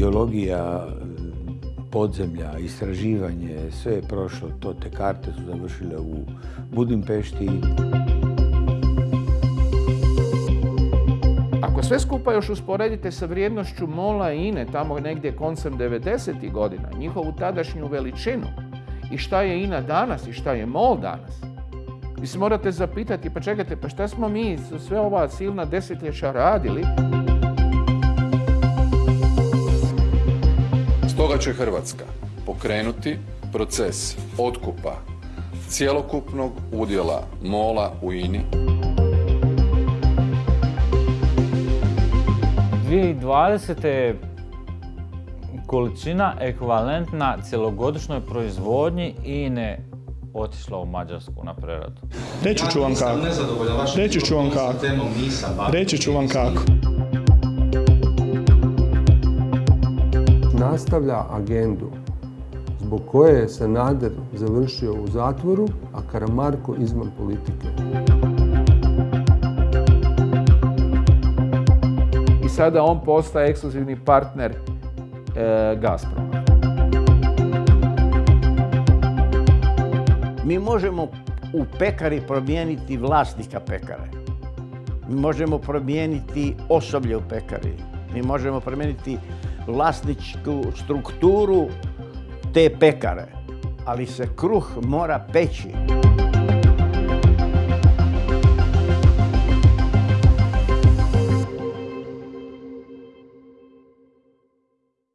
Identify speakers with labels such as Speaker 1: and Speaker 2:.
Speaker 1: arheologija, podzemlja, istraživanje, sve je prošlo, to te karte su završile u Budimpešti.
Speaker 2: Ako sve skupa još usporedite sa vrijednošću Mola i INE tamo negdje koncem 90. godina, njihovu tadašnju veličinu i šta je INA danas i šta je MOL danas, vi se morate zapitati, pa čekajte, pa šta smo mi sve ova silna desetljeća radili?
Speaker 3: Stoga će Hrvatska pokrenuti proces otkupa cjelokupnog udjela MOLA u INI.
Speaker 4: 2020. je količina ekvivalentna cjelogodišnjoj proizvodnji INE otišla u Mađarsku na preradu.
Speaker 5: Reći ću vam kako. Reći ću vam kako. Reći ću vam kako.
Speaker 6: Nastavlja agendu zbog koje je Sanader završio u zatvoru, a Karamarko izvan politike.
Speaker 2: I sada on postaje ekskluzivni partner e, Gazproma.
Speaker 7: Mi možemo u pekari promijeniti vlasnika pekare. Mi možemo promijeniti osoblje u pekari. Mi možemo promijeniti vlasničku strukturu te pekare. Ali se kruh mora peći.